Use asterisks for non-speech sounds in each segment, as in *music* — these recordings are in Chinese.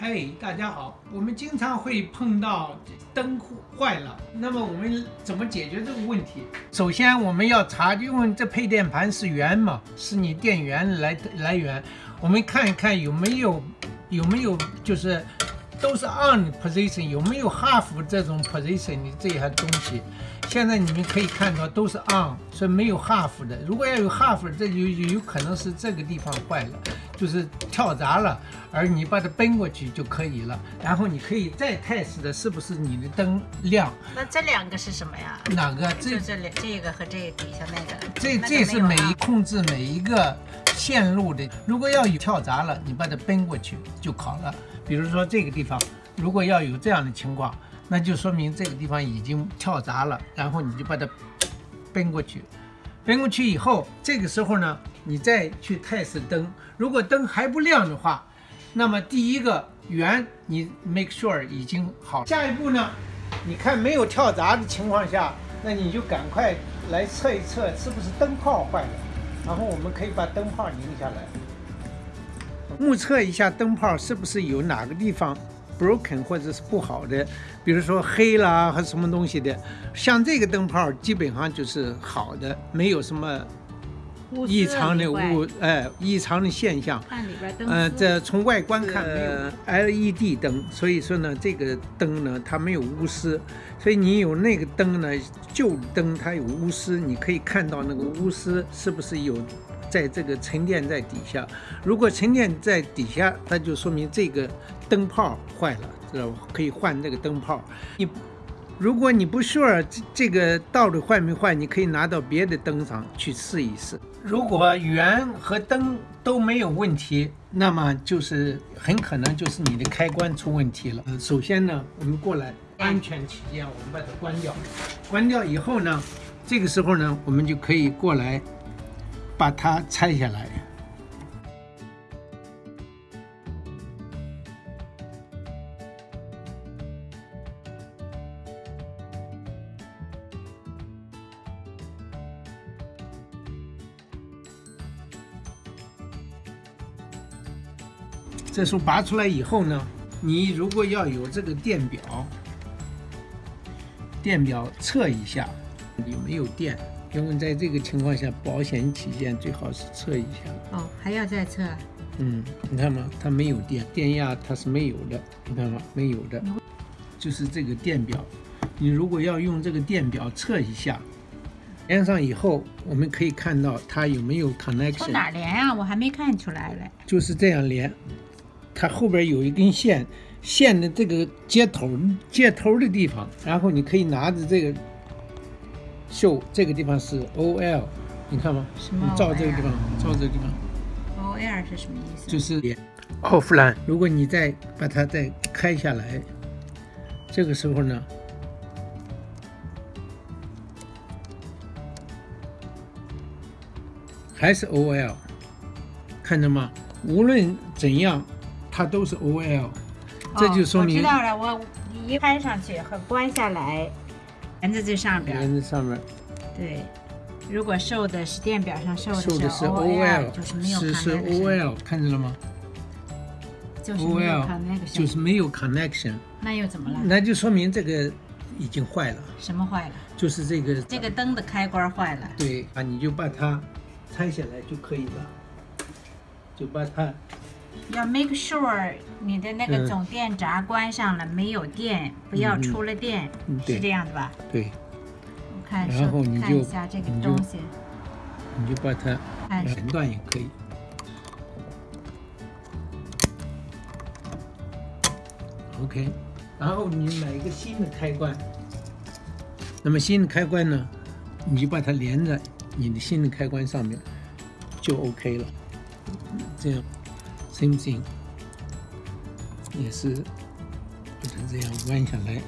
嘿，大家好，我们经常会碰到灯坏了，那么我们怎么解决这个问题？首先我们要查，因为这配电盘是源嘛，是你电源来来源，我们看一看有没有有没有就是都是 on position，有没有 half 这种 position 的这些东西。现在你们可以看到都是 on，所以没有 half 的。如果要有 half，这就有可能是这个地方坏了，就是跳闸了。而你把它奔过去就可以了。然后你可以再 test 的是不是你的灯亮。那这两个是什么呀？哪个？这这两这个和这底下那个。这这是每一控制每一个线路的。如果要有跳闸了，你把它奔过去就好了。比如说这个地方，如果要有这样的情况。那就说明这个地方已经跳闸了，然后你就把它 *coughs* 奔过去，奔过去以后，这个时候呢，你再去 test 灯，如果灯还不亮的话，那么第一个圆你 make sure 已经好。下一步呢，你看没有跳闸的情况下，那你就赶快来测一测是不是灯泡坏了，然后我们可以把灯泡拧下来，目测一下灯泡是不是有哪个地方。broken 或者是不好的，比如说黑啦和什么东西的，像这个灯泡基本上就是好的，没有什么异常的物，哎，异常的现象。看里边灯呃，这从外观看没有 LED 灯，所以说呢，这个灯呢它没有钨丝，所以你有那个灯呢，旧灯它有钨丝，你可以看到那个钨丝是不是有在这个沉淀在底下。如果沉淀在底下，那就说明这个。灯泡坏了，知道吧？可以换这个灯泡。你如果你不 sure 这这个到底坏没坏，你可以拿到别的灯上去试一试。如果圆和灯都没有问题，那么就是很可能就是你的开关出问题了。首先呢，我们过来，安全起见，我们把它关掉。关掉以后呢，这个时候呢，我们就可以过来把它拆下来。这时候拔出来以后呢，你如果要有这个电表，电表测一下有没有电，因为在这个情况下保险起见最好是测一下。哦，还要再测？嗯，你看嘛，它没有电，电压它是没有的，你看嘛，没有的，就是这个电表。你如果要用这个电表测一下，连上以后，我们可以看到它有没有 connection。从哪连啊？我还没看出来嘞。就是这样连。它后边有一根线，线的这个接头接头的地方，然后你可以拿着这个秀，这个地方是 O L，你看吗？什么？照这个地方，照这个地方。O L 是什么意思？就是奥弗兰。如果你再把它再开下来，这个时候呢，还是 O L，看着吗？无论怎样。它都是 O L，这就说明我知道了。我一开上去和关下来，连在这上边。连在上面。对，如果受的是电表上受的是 O L，就是没有。是是 O L，看见了吗？O L 就是没有 connection。那又怎么了？那就说明这个已经坏了。什么坏了？就是这个这个灯的开关坏了。对啊，你就把它拆下来就可以了，就把它。要 make sure 你的那个总电闸关上了，没有电，不要出了电，是这样的吧？对。我看，然后你就看一下这个东西，你就把它连断也可以。OK，然后你买一个新的开关，那么新的开关呢，你就把它连在你的新的开关上面，就 OK 了，这样。Same thing，也是把它这样弯下来，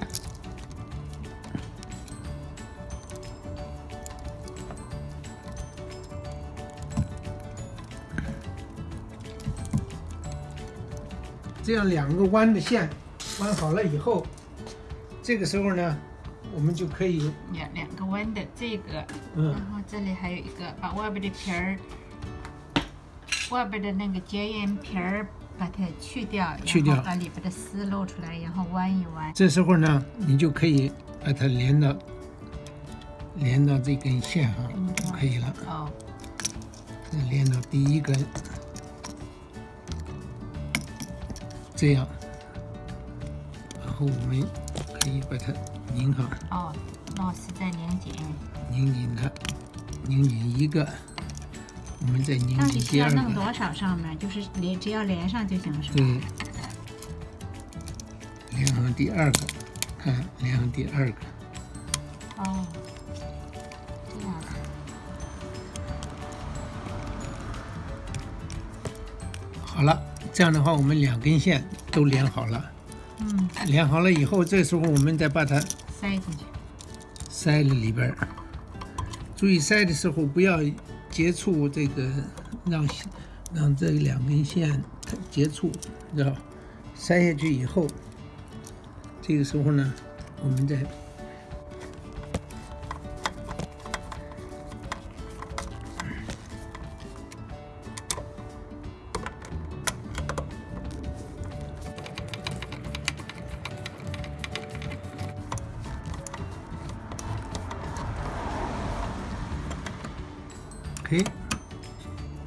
这样两个弯的线弯好了以后，这个时候呢，我们就可以两两个弯的这个，嗯，然后这里还有一个把外边的皮儿。外边的那个绝缘皮儿把它去掉，去掉把里边的丝露出来，然后弯一弯。这时候呢，你就可以把它连到连到这根线上嗯就可以了。哦，再连到第一根，这样，然后我们可以把它拧上，哦，螺丝再拧紧。拧紧它，拧紧一个，我们再拧紧第二个。要弄多少上面？就是连只要连上就行了，是吧？对，连上第二个，看连上第二个，哦，这样的。好了，这样的话我们两根线都连好了。嗯，连好了以后，这时候我们再把它塞进去。塞了里边儿。注意塞的时候不要接触这个，让让这两根线接触，知道？塞下去以后，这个时候呢，我们再可以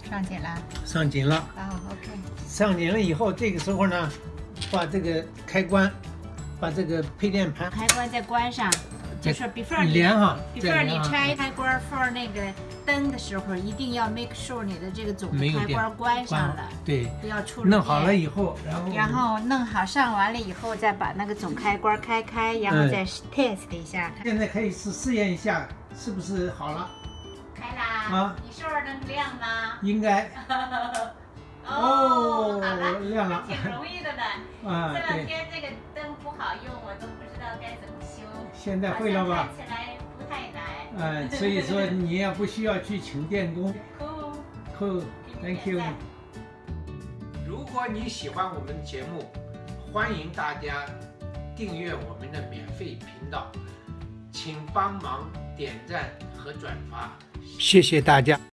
上紧了。上紧了。啊，OK。上紧了以后，这个时候呢，把这个开关，把这个配电盘开关再关上，就是 before 你连哈，before 你拆开关 for 那个灯的时候，一定要 make sure 你的这个总开关关上了，对，不要出弄好了以后，然后然后弄好上完了以后，再把那个总开关开开，然后嗯再 test 一下，看现在可以试试验一下是不是好了。啊你是不是能亮吗？应该 *laughs* 哦好了，亮了挺容易的呢。*laughs* 啊这两，天这个灯不好用，我都不知道该怎么修。现在会了吧看起来不太难。嗯，所以说 *laughs* 你也不需要去请电工。Cool。Cool，Thank you。如果你喜欢我们的节目，欢迎大家订阅我们的免费频道，请帮忙点赞和转发，谢谢大家。